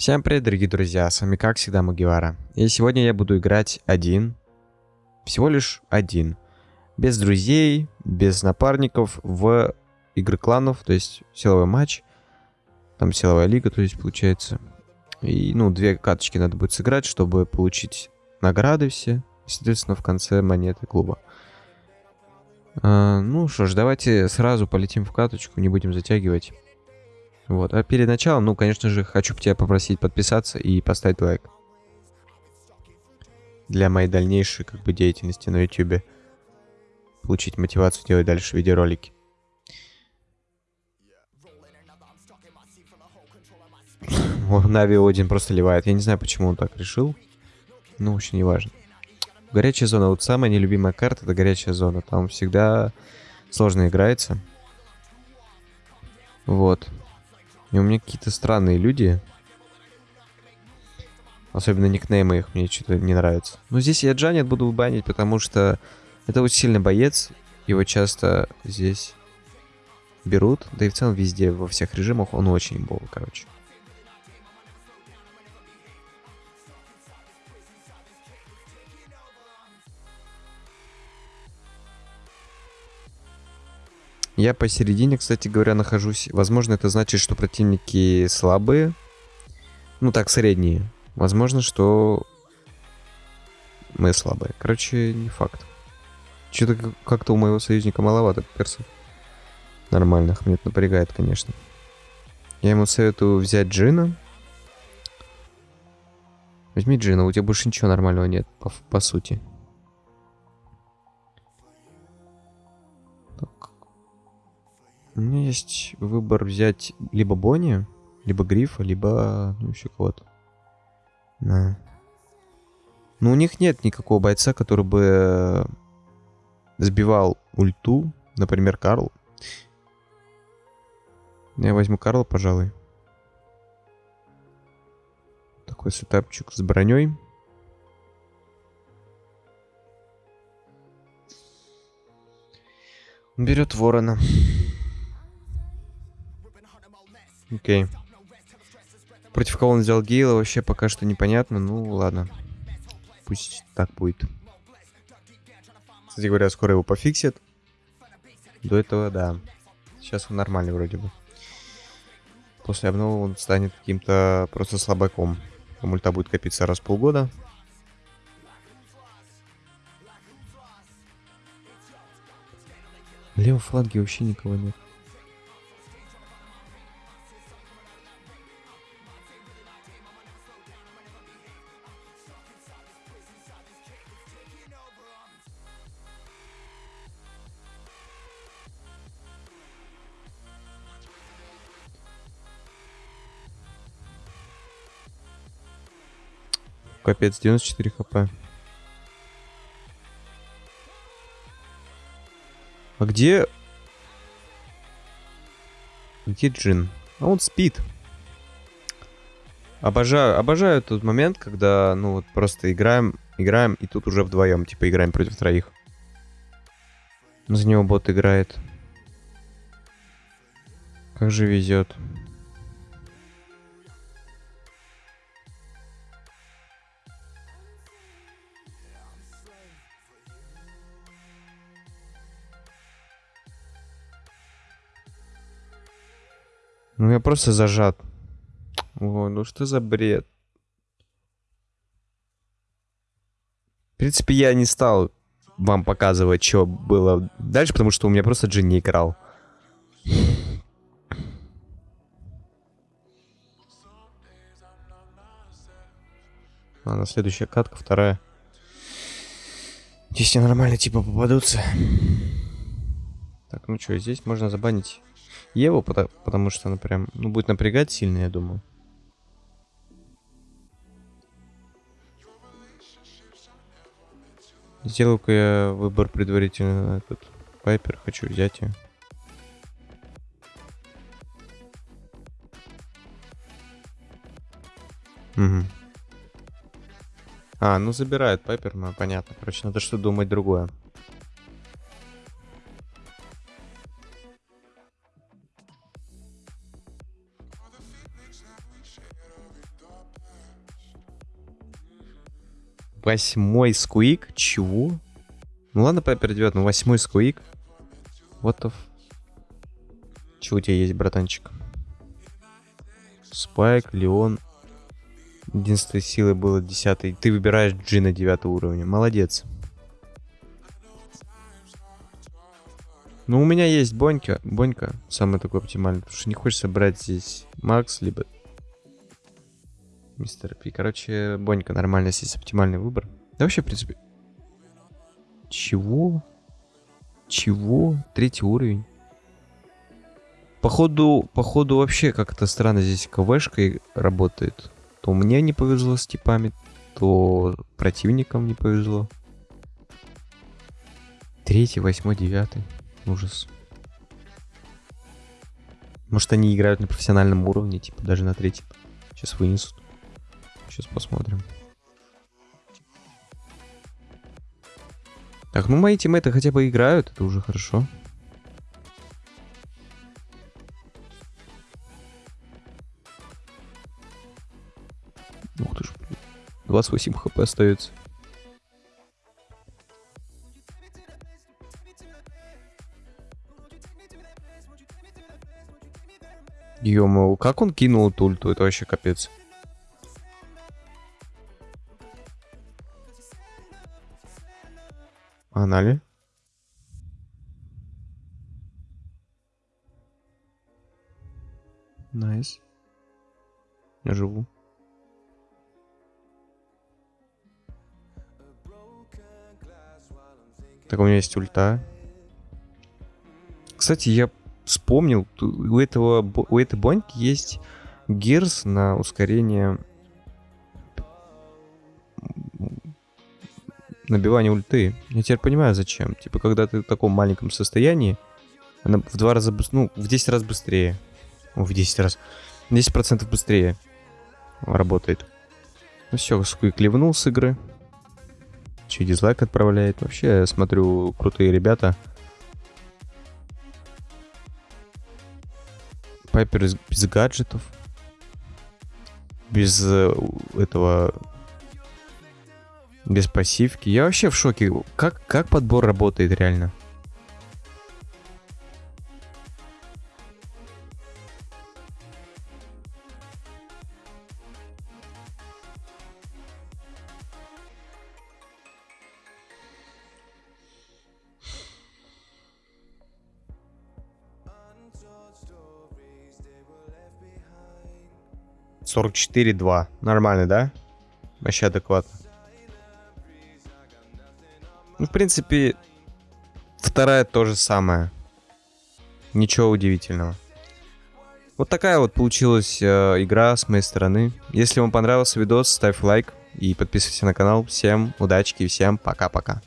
Всем привет, дорогие друзья, с вами как всегда Мугивара. И сегодня я буду играть один, всего лишь один, без друзей, без напарников, в игры кланов, то есть силовой матч, там силовая лига, то есть получается. И, ну, две каточки надо будет сыграть, чтобы получить награды все, соответственно, в конце монеты клуба. А, ну что ж, давайте сразу полетим в каточку, не будем затягивать. Вот. А перед началом, ну, конечно же, хочу тебя попросить подписаться и поставить лайк. Для моей дальнейшей, как бы, деятельности на YouTube. Получить мотивацию делать дальше видеоролики. Нави Один просто ливает. Я не знаю, почему он так решил. Ну, вообще не важно. Горячая зона. Вот самая нелюбимая карта это горячая зона. Там всегда сложно играется. Вот. И у меня какие-то странные люди. Особенно никнеймы их мне что-то не нравятся. Но здесь я Джанет буду банить, потому что это очень сильный боец. Его часто здесь берут. Да и в целом везде, во всех режимах он очень имбовый, короче. Я посередине, кстати говоря, нахожусь. Возможно, это значит, что противники слабые. Ну так, средние. Возможно, что мы слабые. Короче, не факт. Что-то как-то у моего союзника маловато персов. Нормальных. Мне это напрягает, конечно. Я ему советую взять Джина. Возьми Джина, у тебя больше ничего нормального нет, по, по сути. У меня есть выбор взять либо Бонни, либо Грифа, либо ну, еще кого-то. Да. Но у них нет никакого бойца, который бы сбивал ульту. Например, Карл. Я возьму Карла, пожалуй. Такой сетапчик с броней. Он берет ворона. Окей. Против кого он взял Гейла, вообще пока что непонятно. Ну, ладно. Пусть так будет. Кстати говоря, скоро его пофиксят. До этого, да. Сейчас он нормальный вроде бы. После обновы он станет каким-то просто слабаком. Мульта будет копиться раз в полгода. В фланге вообще никого нет. Капец, 94 хп. А где... Где Джин? А он спит. Обожаю, обожаю тот момент, когда, ну, вот просто играем, играем, и тут уже вдвоем, типа, играем против троих. За него бот играет. Как же везет. Ну я просто зажат. Ой, ну что за бред? В принципе, я не стал вам показывать, что было дальше, потому что у меня просто Джин не играл. Ладно, следующая катка, вторая. Здесь не нормально типа попадутся. Так, ну что, здесь можно забанить Еву, потому, что она прям, ну, будет напрягать сильно, я думаю. Сделаю-ка я выбор предварительно на этот Пайпер. Хочу взять ее. Угу. А, ну забирает Пайпер, ну понятно. Короче, надо что думать другое. Восьмой скуик? Чего? Ну ладно, Пеппер 9, но ну восьмой скуик. Вот the... Чего у тебя есть, братанчик? Спайк, Леон. Единственной силы было 10. Ты выбираешь Джина 9 уровня. Молодец. Ну, у меня есть Бонька. Бонька самый такой оптимальный. Потому что не хочется брать здесь Макс, либо Мистер Пи. Короче, Бонька нормально здесь оптимальный выбор. Да вообще, в принципе... Чего? Чего? Третий уровень. Походу, походу вообще как-то странно здесь КВшкой работает. То мне не повезло с типами, то противникам не повезло. Третий, восьмой, девятый. Ужас. Может они играют на профессиональном уровне, типа даже на третьем. Сейчас вынесут. Сейчас посмотрим. Так, ну мои тиммейты хотя бы играют, это уже хорошо. Ух ты ж, 28 хп остается. ё как он кинул эту ульту? Это вообще капец. Погнали. Nice. Я живу. Так, у меня есть ульта. Кстати, я вспомнил, у этого у этой боньки есть гирс на ускорение набивание ульты. Я теперь понимаю, зачем. Типа, когда ты в таком маленьком состоянии, она в два раза, ну, в 10 раз быстрее. О, в 10 раз. 10% быстрее работает. Ну все, Сквик ливнул с игры. Че, дизлайк отправляет. Вообще, я смотрю, крутые ребята. Пайпер без гаджетов. Без э, этого без пассивки. Я вообще в шоке. Как, как подбор работает реально? Сорок четыре два. Нормально, да? Вообще адекватно. В принципе, вторая то же самое. Ничего удивительного. Вот такая вот получилась э, игра с моей стороны. Если вам понравился видос, ставь лайк и подписывайся на канал. Всем удачи и всем пока-пока.